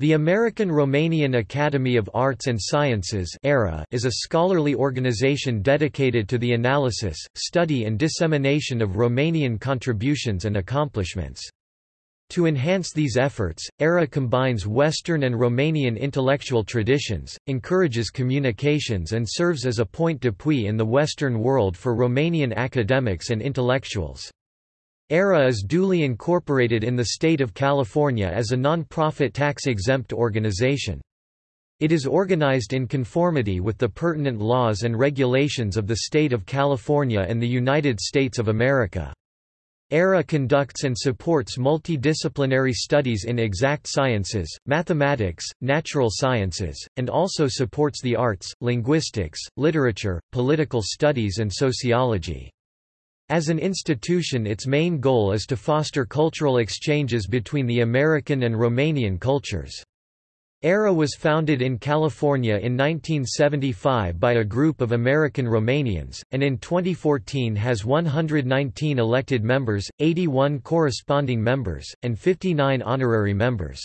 The American Romanian Academy of Arts and Sciences is a scholarly organization dedicated to the analysis, study and dissemination of Romanian contributions and accomplishments. To enhance these efforts, ERA combines Western and Romanian intellectual traditions, encourages communications and serves as a point d'appui in the Western world for Romanian academics and intellectuals. ERA is duly incorporated in the state of California as a non-profit tax-exempt organization. It is organized in conformity with the pertinent laws and regulations of the state of California and the United States of America. ERA conducts and supports multidisciplinary studies in exact sciences, mathematics, natural sciences, and also supports the arts, linguistics, literature, political studies and sociology. As an institution its main goal is to foster cultural exchanges between the American and Romanian cultures. ERA was founded in California in 1975 by a group of American Romanians, and in 2014 has 119 elected members, 81 corresponding members, and 59 honorary members.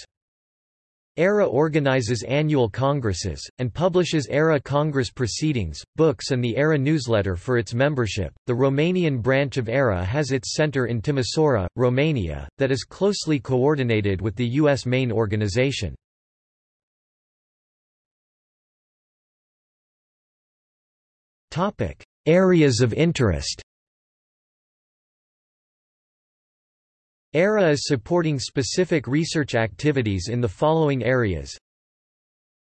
ERA organizes annual congresses, and publishes ERA Congress proceedings, books, and the ERA newsletter for its membership. The Romanian branch of ERA has its center in Timisoara, Romania, that is closely coordinated with the U.S. main organization. Areas of interest ERA is supporting specific research activities in the following areas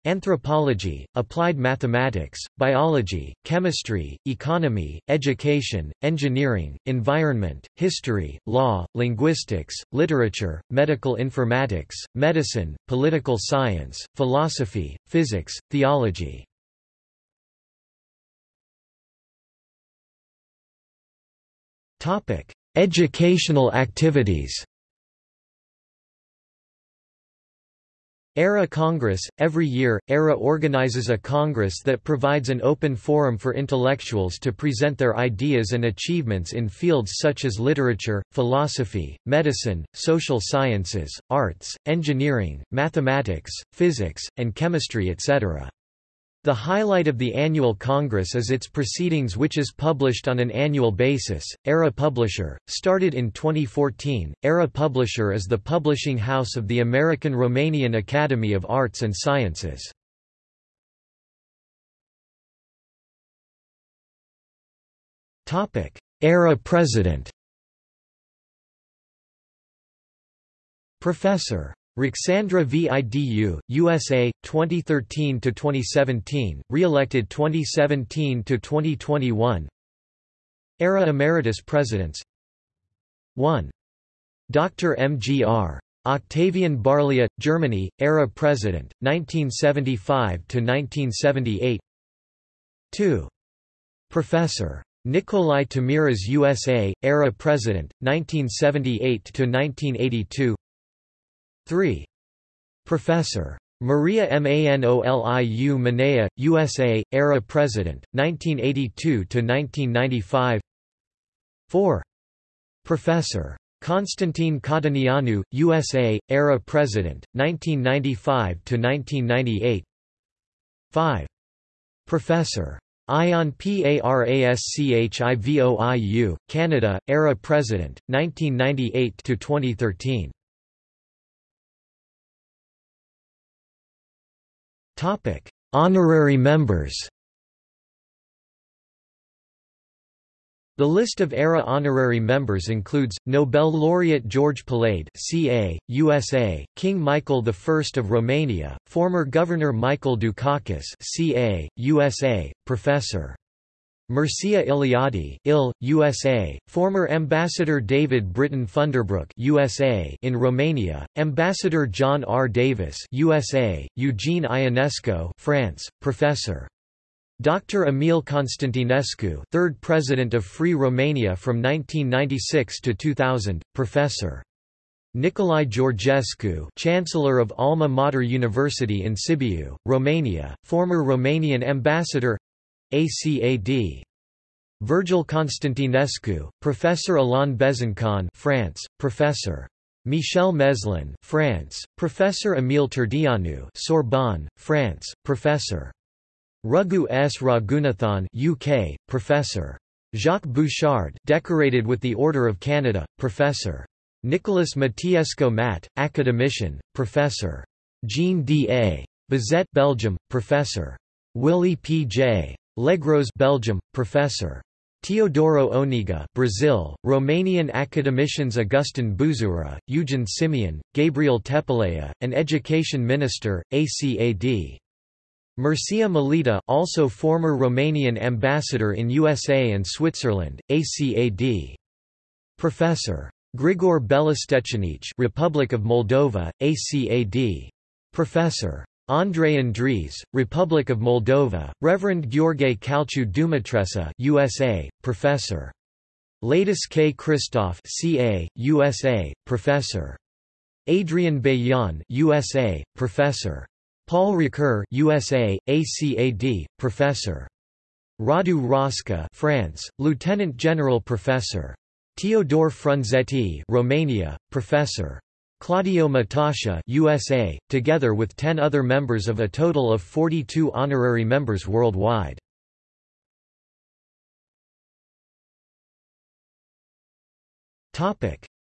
Anthropology, applied mathematics, biology, chemistry, economy, education, engineering, environment, history, law, linguistics, literature, medical informatics, medicine, political science, philosophy, physics, theology. Educational activities ERA Congress – Every year, ERA organizes a congress that provides an open forum for intellectuals to present their ideas and achievements in fields such as literature, philosophy, medicine, social sciences, arts, engineering, mathematics, physics, and chemistry etc. The highlight of the annual Congress is its proceedings which is published on an annual basis. ERA Publisher, started in 2014, ERA Publisher is the publishing house of the American Romanian Academy of Arts and Sciences. ERA President Professor Ruxandra Vidu, USA, 2013–2017, re-elected 2017–2021 ERA Emeritus Presidents 1. Dr. M.G.R. Octavian Barlia, Germany, ERA President, 1975–1978 2. Professor. Nikolai Tamiras USA, ERA President, 1978–1982 3. Professor. Maria Manoliu Manea, USA, era President, 1982–1995 4. Professor. Constantine Corduneanu, USA, era President, 1995–1998 5. Professor. Ion Paraschivoiu, Canada, era President, 1998–2013 Topic: Honorary members. The list of ERA honorary members includes, Nobel laureate George Palade CA, USA, King Michael I of Romania, former Governor Michael Dukakis CA, USA, Professor. Mircea Eliade, IL, USA, former Ambassador David Britton Funderburk USA in Romania, Ambassador John R. Davis USA, Eugene Ionesco France, Professor. Dr. Emil Constantinescu, third President of Free Romania from 1996 to 2000, Professor. Nicolae Georgescu, Chancellor of Alma Mater University in Sibiu, Romania, former Romanian ambassador ACAD. Virgil Constantinescu, Professor Alain Besançon France, Professor. Michel Meslin, France, Professor Émile Turdeanu, Sorbonne, France, Professor. Raghu S. Raghunathan, UK, Professor. Jacques Bouchard, decorated with the Order of Canada, Professor. Nicolas Matiesco Mat, academician, Professor. Jean D. A. Bizet, Belgium, Professor. Willie P. J. Legros, Belgium, Professor. Teodoro Oniga, Brazil, Romanian academicians Augustin Buzura, Eugen Simion, Gabriel Tepelea, and Education Minister, ACAD. Mircea Malița, also former Romanian ambassador in USA and Switzerland, ACAD. Professor. Grigor Belostecinic, Republic of Moldova, ACAD. Professor. Andrei Andries, Republic of Moldova, Reverend Gheorghe Calciu Dumitreasa USA, Professor. Ladis K. Kristof CA, USA, Professor. Adrian Bejan USA, Professor. Paul Ricoeur USA, ACAD, Professor. Radu Rosca France, Lieutenant General Professor. Teodor Frunzetti Romania, Professor. Claudio Matascia USA, together with 10 other members of a total of 42 honorary members worldwide.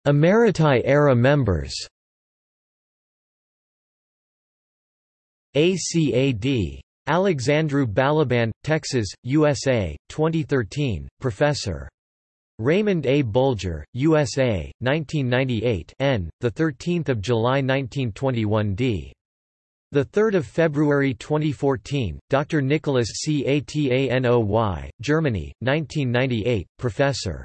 Emeriti era members ACAD. Alexandru Balaban, Texas, USA, 2013, Professor. Raymond A. Bulger, USA, 1998 N, 13 July 1921 d. 3 February 2014, Dr. Nicholas C. Atanoy, Germany, 1998, Professor.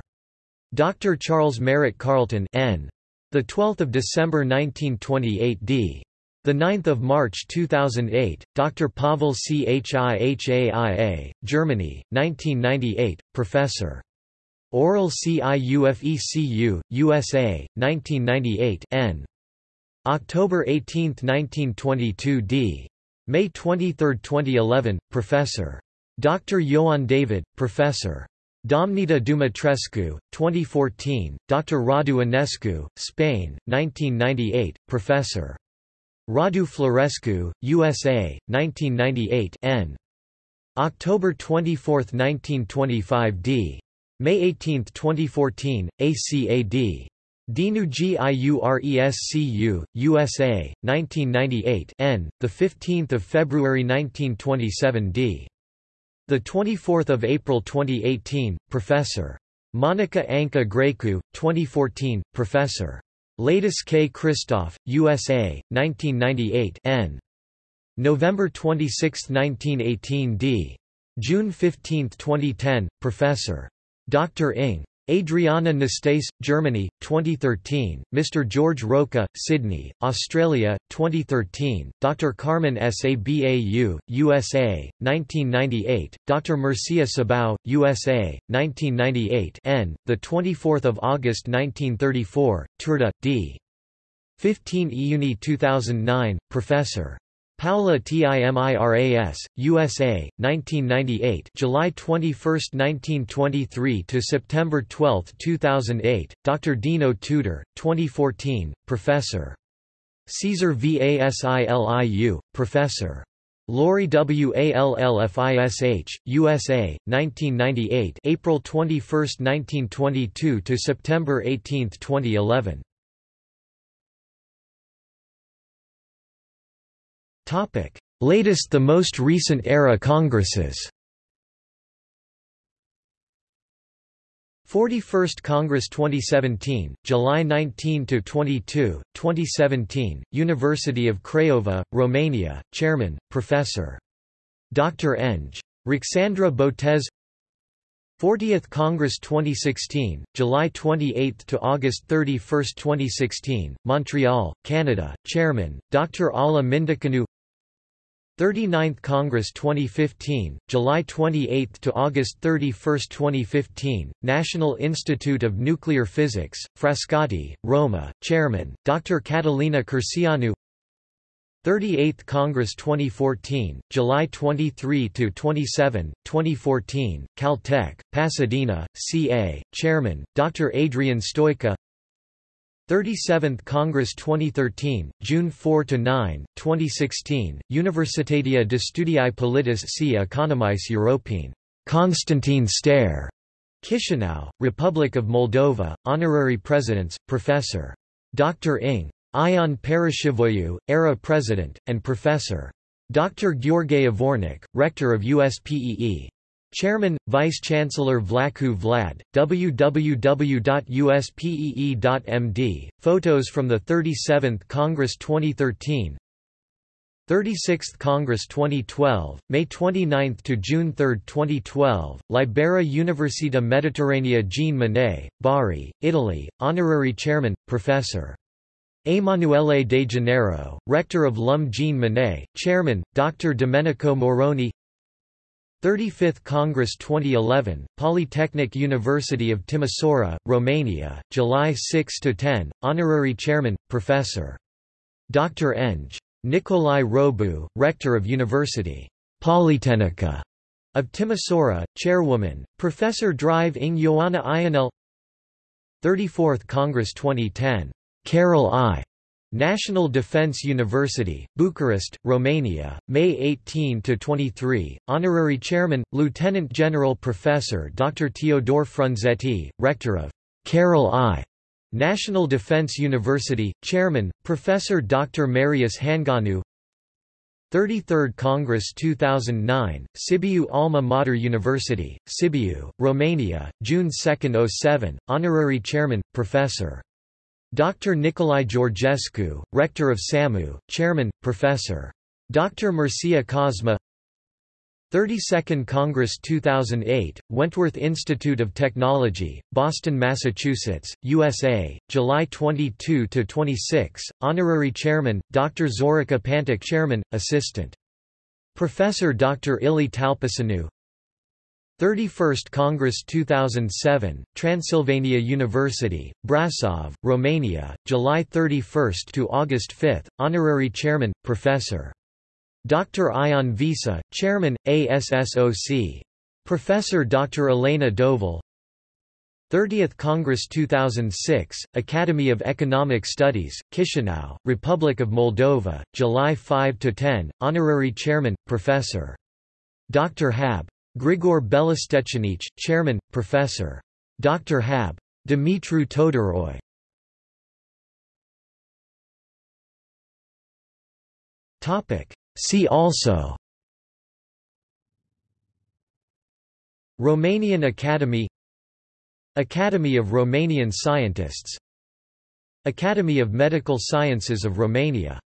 Dr. Charles Merritt Carlton N. 12 December 1928 d. 9 March 2008, Dr. Pavel Chihaia, Germany, 1998, Professor. Oral CIUFECU, USA, 1998 N. October 18, 1922 d. May 23, 2011, Professor. Dr. Ioan David, Professor. Domnita Dumitrescu, 2014, Dr. Radu Enescu, Spain, 1998, Professor. Radu Florescu, USA, 1998 N. October 24, 1925 d. May 18, 2014, ACAD. Dinu Giurescu, USA, 1998 N, 15 February 1927 d. 24 April 2018, Professor. Monica Anka Grecu, 2014, Professor. Ladis K. Kristof, USA, 1998 N. November 26, 1918 d. June 15, 2010, Professor. Dr. Ing. Adriana Nastase, Germany, 2013, Mr. George Roca, Sydney, Australia, 2013, Dr. Carmen Sabau, USA, 1998, Dr. Mircea Sabau, USA, 1998 N, 24 August 1934, Turda, D. 15 Iuni 2009, Professor. Paula Timiras, USA, 1998, July 21, 1923 to September 12, 2008. Dr. Dino Tudor, 2014, Professor. Caesar Vasiliu, Professor. Lori Wallfish, USA, 1998, April 21, 1922 to September 18, 2011. Topic: Latest the most recent era congresses. 41st Congress 2017, July 19 to 22, 2017, University of Craiova, Romania, Chairman, Professor. Dr. Eng. Ruxandra Botez 40th Congress 2016, July 28 to August 31, 2016, Montreal, Canada, Chairman, Dr. Ala Mindicanu 39th Congress 2015, July 28 to August 31, 2015, National Institute of Nuclear Physics, Frascati, Roma, Chairman, Dr. Catalina Curcianu 38th Congress 2014, July 23 to 27, 2014, Caltech, Pasadena, CA, Chairman, Dr. Adrian Stoica 37th Congress 2013, June 4–9, 2016, Universitatea de Studii Politis și Economice Europene. Constantin Stere. Chisinau, Republic of Moldova, Honorary Presidents, Professor. Dr. Ing. Ion Paraschivoiu, ERA President, and Professor. Dr. Gheorghe Avornic, Rector of USPEE. Chairman, Vice-Chancellor Vlacu Vlad, www.uspee.md, photos from the 37th Congress 2013 36th Congress 2012, May 29 to June 3, 2012, Libera Università Mediterranea Jean Monnet, Bari, Italy, Honorary Chairman, Professor. Emanuele Degennaro, Rector of LUM Jean Monnet, Chairman, Dr. Domenico Moroni 35th Congress 2011, Polytechnic University of Timisoara, Romania, July 6–10, Honorary Chairman, Professor. Dr. Eng. Nicolae Robu, Rector of University. Polytechnica of Timisoara, Chairwoman, Professor Drive ing Ioana Ionel 34th Congress 2010. Carol I. National Defense University, Bucharest, Romania, May 18–23, Honorary Chairman, Lieutenant General Professor Dr. Teodor Frunzetti, Rector of Carol I. National Defense University, Chairman, Professor Dr. Marius Hanganu 33rd Congress 2009, Sibiu Alma Mater University, Sibiu, Romania, June 2, 07, Honorary Chairman, Professor. Dr. Nicolae Georgescu, Rector of SAMU, Chairman, Professor. Dr. Mircea Cosma 32nd Congress 2008, Wentworth Institute of Technology, Boston, Massachusetts, USA, July 22–26, Honorary Chairman, Dr. Zorica Pantic Chairman, Assistant. Professor Dr. Ili Talpasanu 31st Congress 2007, Transylvania University, Brasov, Romania, July 31 to August 5, Honorary Chairman, Professor. Dr. Ion Visa, Chairman, ASSOC. Professor Dr. Elena Doval 30th Congress 2006, Academy of Economic Studies, Chisinau, Republic of Moldova, July 5–10, Honorary Chairman, Professor. Dr. Hab. Grigor Belostecinic, Chairman, Professor. Dr. Hab. Dimitru Todoroi. See also Romanian Academy Academy of Romanian Scientists Academy of Medical Sciences of Romania